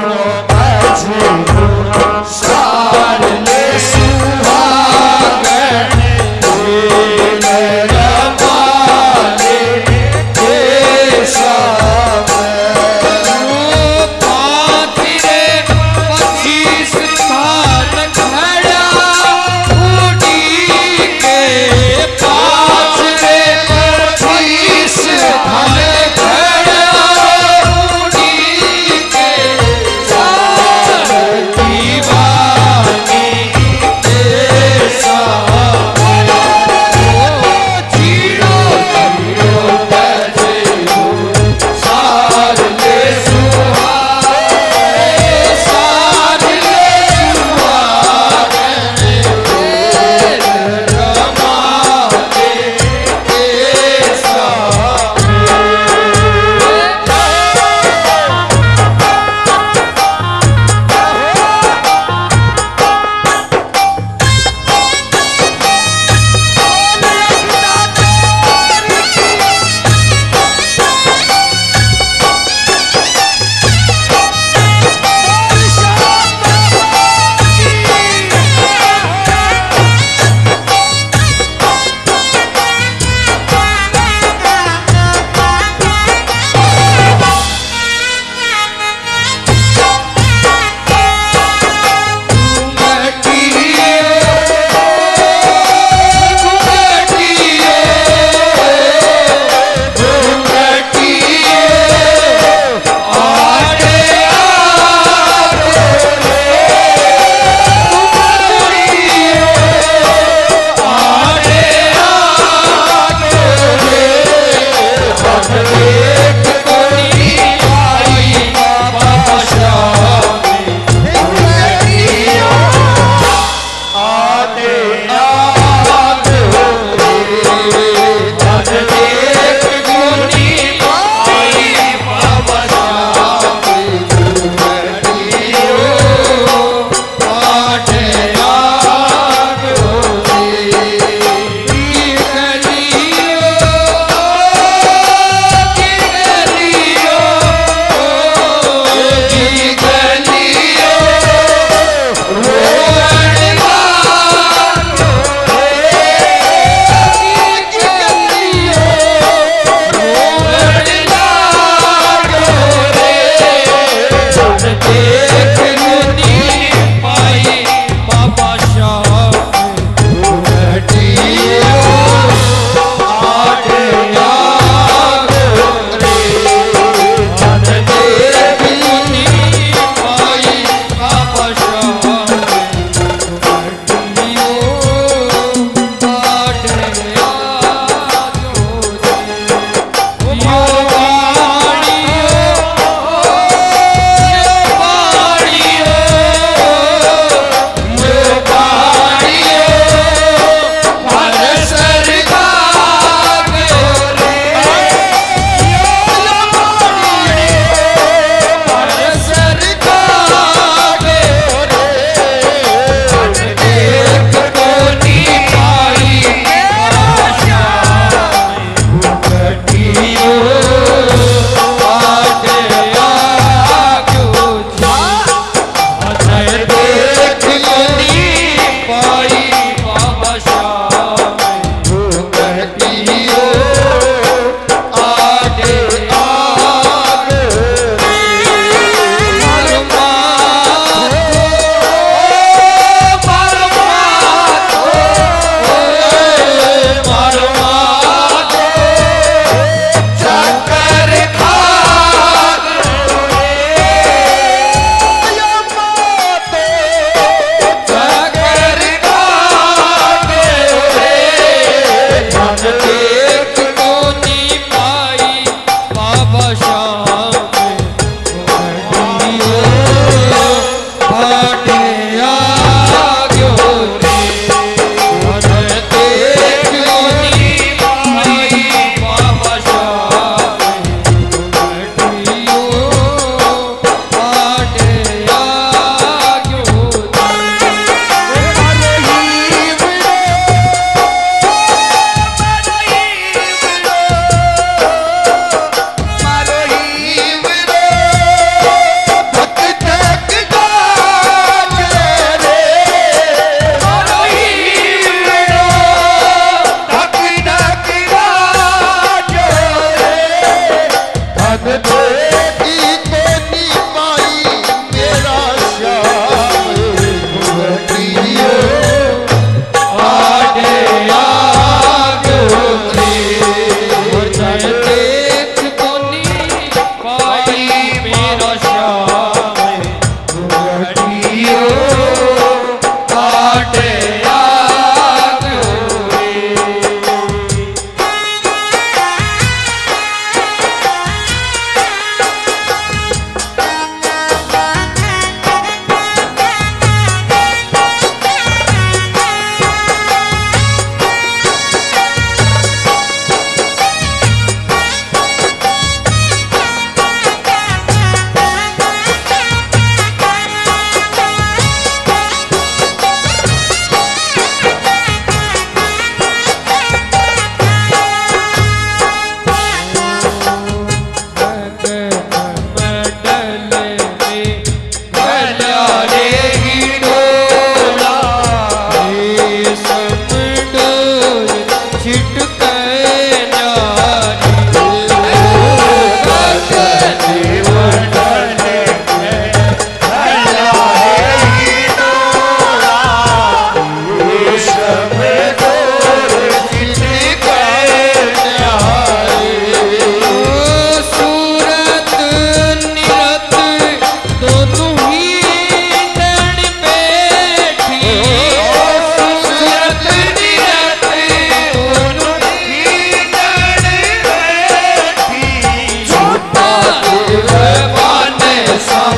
Shabbat Shalom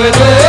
with it.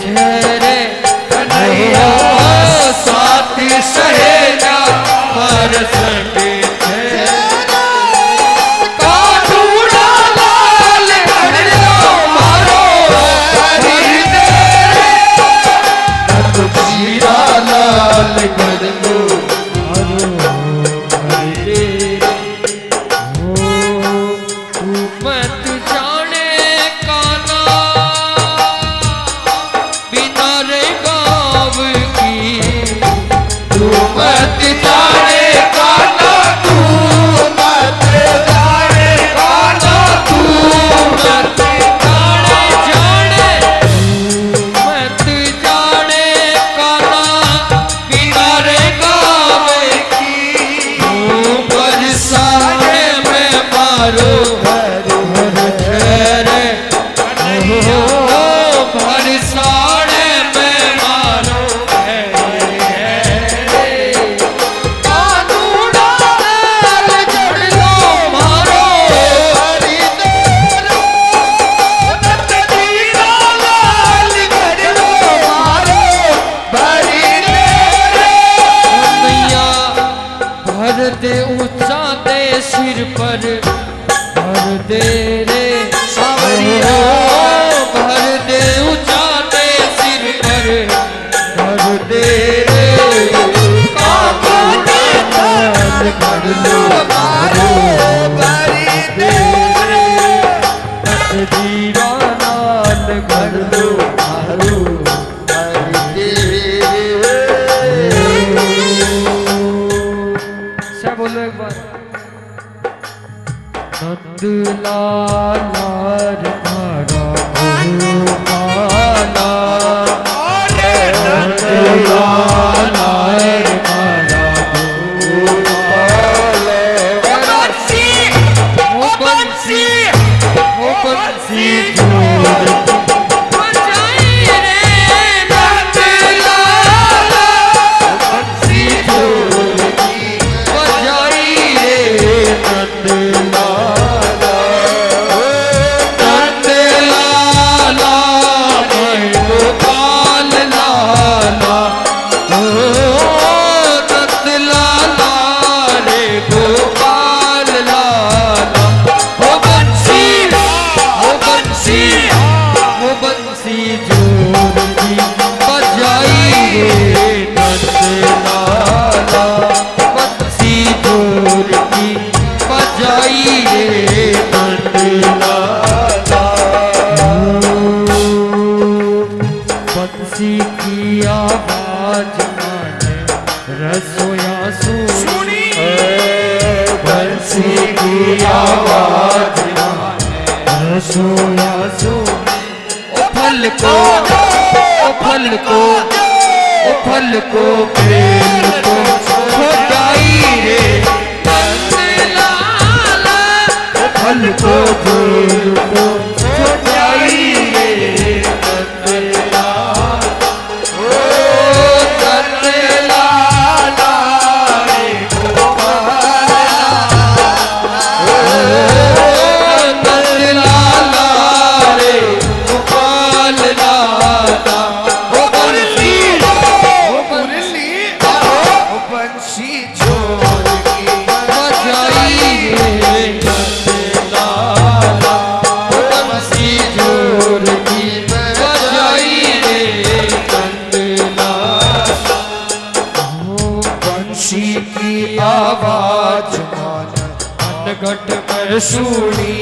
छेरे साथी सहेला हर संगे हो भरसा सोना सोना फल को, ओ फल को, ओ फल को प्रेम को खोटाई रे। फल को प्रेम को। प्रकट कर सूरी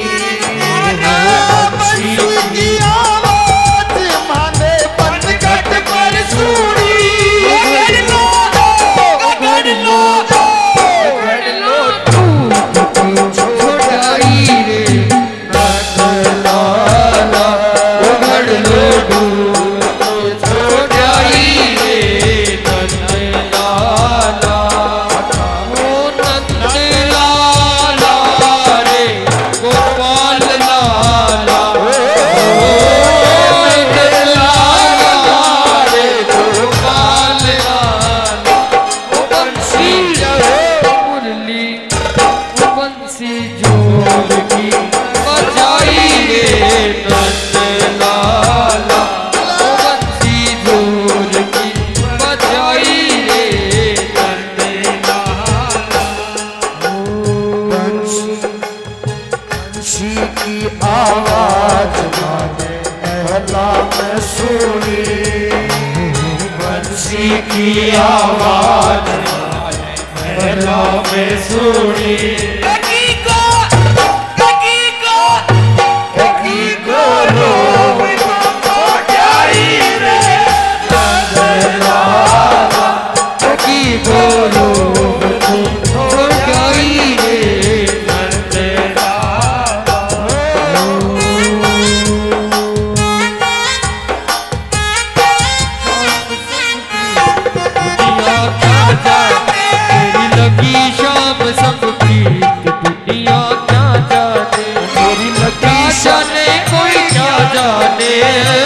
ने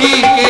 She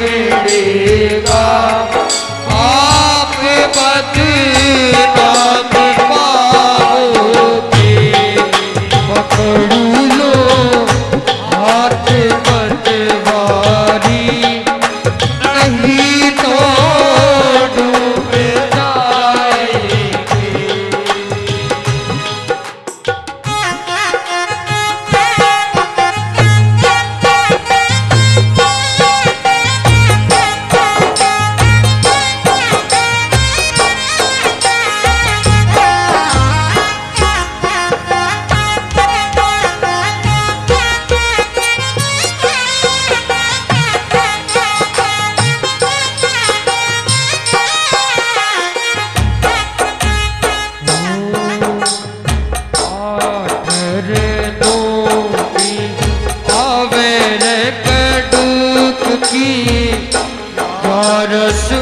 रे Rasul.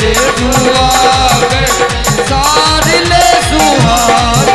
ले सुहाग सार ले सुहाग